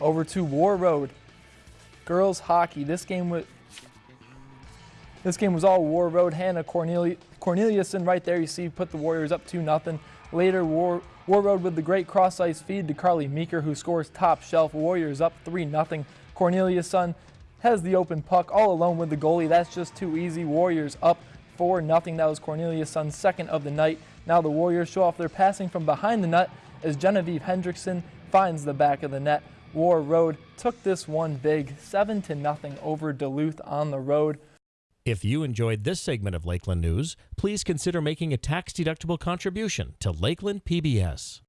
Over to Warroad. Girls hockey. This game was this game was all Warroad. Hannah Corneli- Corneliuson right there. You see, put the Warriors up two nothing. Later, War Warroad with the great cross ice feed to Carly Meeker, who scores top shelf. Warriors up three nothing. Corneliuson has the open puck all alone with the goalie. That's just too easy. Warriors up 4 nothing. That was Corneliuson's second of the night. Now the Warriors show off their passing from behind the net as Genevieve Hendrickson finds the back of the net. Warroad took this one big, 7 to nothing over Duluth on the road. If you enjoyed this segment of Lakeland News, please consider making a tax-deductible contribution to Lakeland PBS.